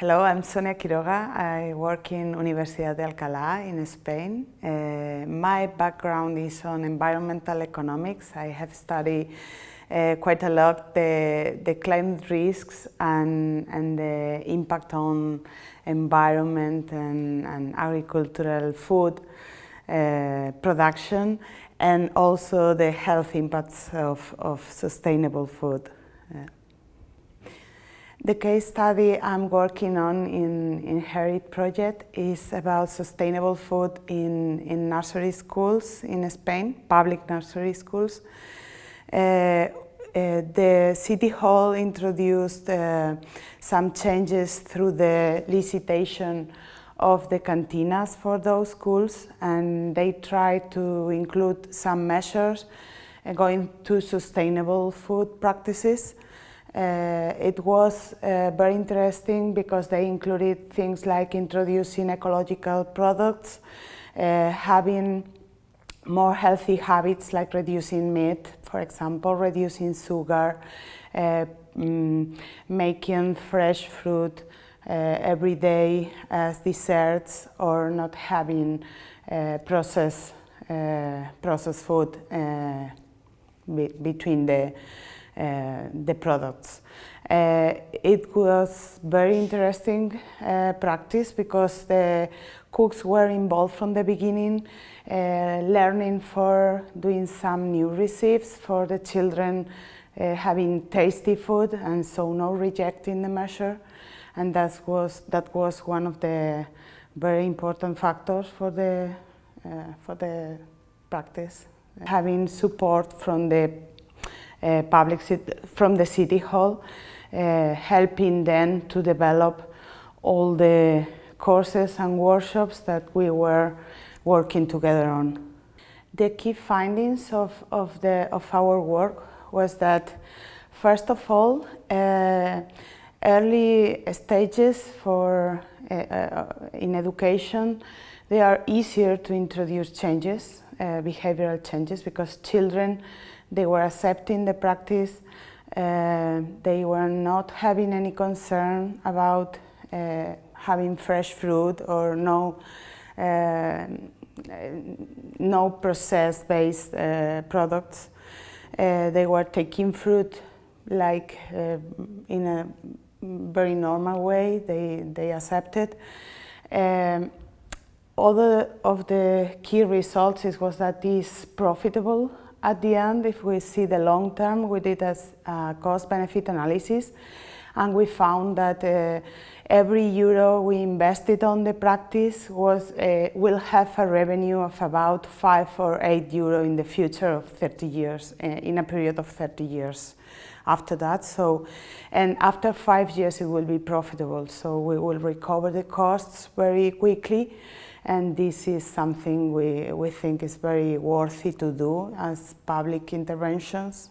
Hello, I'm Sonia Quiroga. I work in Universidad de Alcalá in Spain. Uh, my background is on environmental economics. I have studied uh, quite a lot the, the climate risks and, and the impact on environment and, and agricultural food uh, production and also the health impacts of, of sustainable food. The case study I'm working on in Inherit project is about sustainable food in, in nursery schools in Spain, public nursery schools. Uh, uh, the City Hall introduced uh, some changes through the licitation of the cantinas for those schools and they tried to include some measures uh, going to sustainable food practices. Uh, it was uh, very interesting because they included things like introducing ecological products, uh, having more healthy habits like reducing meat, for example, reducing sugar, uh, mm, making fresh fruit uh, every day as desserts or not having uh, processed, processed food be between the the products. Uh, it was very interesting uh, practice because the cooks were involved from the beginning, learning for doing some new recipes for the children uh, having tasty food and so no rejecting the measure and that was that was one of the very important factors for the uh, for the practice having support from the uh, public from the City Hall, uh, helping them to develop all the courses and workshops that we were working together on. The key findings of, of, the, of our work was that, first of all, uh, early stages for, uh, uh, in education, they are easier to introduce changes, uh, behavioral changes, because children they were accepting the practice. Uh, they were not having any concern about uh, having fresh fruit or no, uh, no process-based uh, products. Uh, they were taking fruit like uh, in a very normal way. They, they accepted. Um, other of the key results is, was that it is profitable at the end, if we see the long term, we did a uh, cost-benefit analysis and we found that uh, every euro we invested on the practice was, uh, will have a revenue of about 5 or 8 euro in the future of 30 years, uh, in a period of 30 years after that. So, and after five years it will be profitable. So we will recover the costs very quickly and this is something we, we think is very worthy to do as public interventions.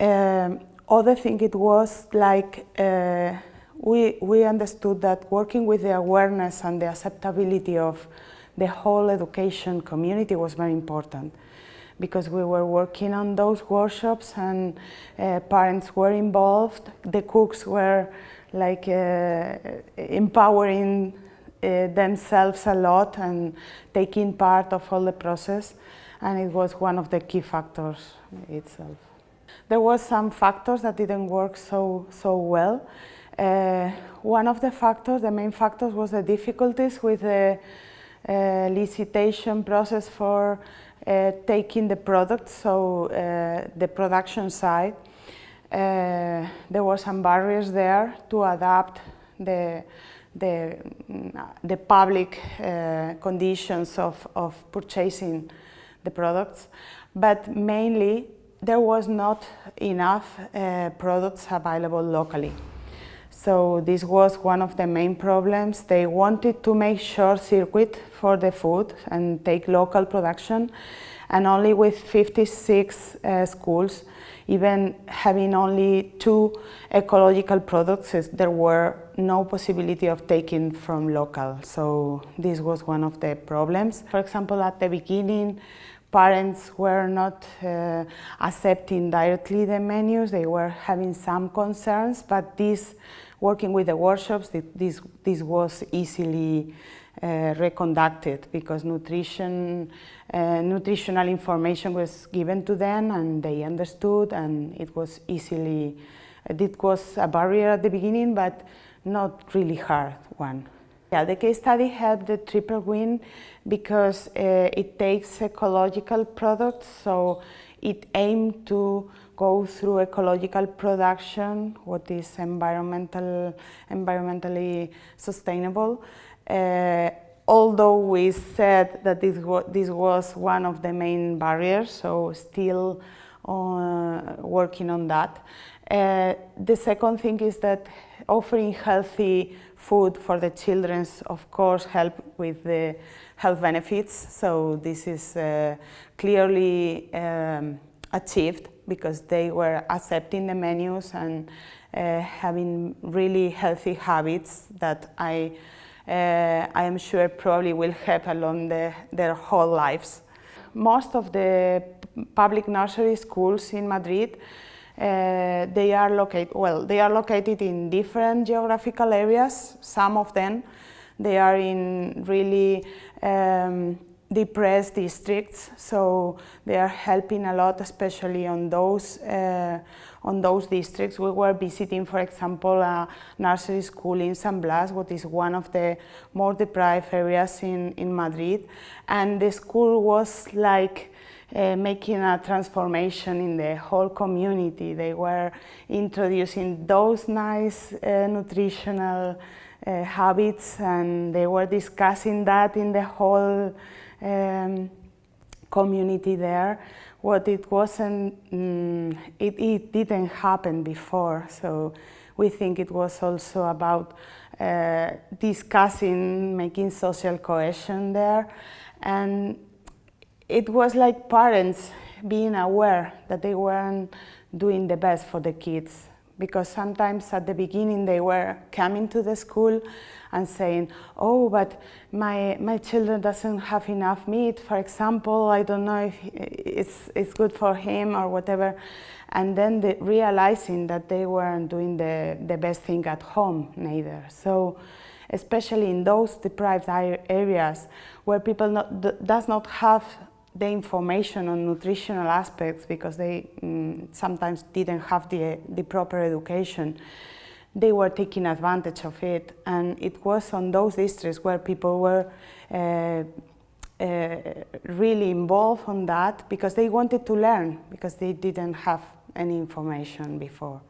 Um, other thing it was like uh, we, we understood that working with the awareness and the acceptability of the whole education community was very important because we were working on those workshops and uh, parents were involved, the cooks were like uh, empowering themselves a lot and taking part of all the process and it was one of the key factors itself. There were some factors that didn't work so, so well. Uh, one of the factors, the main factors was the difficulties with the uh, licitation process for uh, taking the product, so uh, the production side. Uh, there were some barriers there to adapt the the, the public uh, conditions of, of purchasing the products, but mainly there was not enough uh, products available locally. So this was one of the main problems. They wanted to make short circuit for the food and take local production and only with 56 uh, schools even having only two ecological products, there were no possibility of taking from local. So this was one of the problems. For example, at the beginning, parents were not uh, accepting directly the menus, they were having some concerns, but this, working with the workshops, this, this was easily uh, reconducted because nutrition, uh, nutritional information was given to them and they understood and it was easily, it was a barrier at the beginning, but not really hard one. Yeah, the case study helped the triple win because uh, it takes ecological products, so it aimed to go through ecological production, what is environmental, environmentally sustainable. Uh, although we said that this, this was one of the main barriers, so still uh, working on that. Uh, the second thing is that offering healthy food for the children, of course, help with the health benefits. So this is uh, clearly um, achieved because they were accepting the menus and uh, having really healthy habits that I, uh, I am sure probably will help along the, their whole lives. Most of the public nursery schools in Madrid uh, they are located, well, they are located in different geographical areas, some of them. They are in really um, depressed districts, so they are helping a lot, especially on those, uh, on those districts. We were visiting, for example, a nursery school in San Blas, what is one of the more deprived areas in, in Madrid, and the school was like uh, making a transformation in the whole community. They were introducing those nice uh, nutritional uh, habits and they were discussing that in the whole um, community there. What it wasn't, mm, it, it didn't happen before. So we think it was also about uh, discussing, making social cohesion there. And it was like parents being aware that they weren't doing the best for the kids because sometimes at the beginning they were coming to the school and saying, oh, but my, my children doesn't have enough meat, for example, I don't know if it's, it's good for him or whatever. And then the, realizing that they weren't doing the, the best thing at home neither. So especially in those deprived areas where people not, does not have the information on nutritional aspects because they mm, sometimes didn't have the, the proper education, they were taking advantage of it. And it was on those districts where people were uh, uh, really involved on that because they wanted to learn because they didn't have any information before.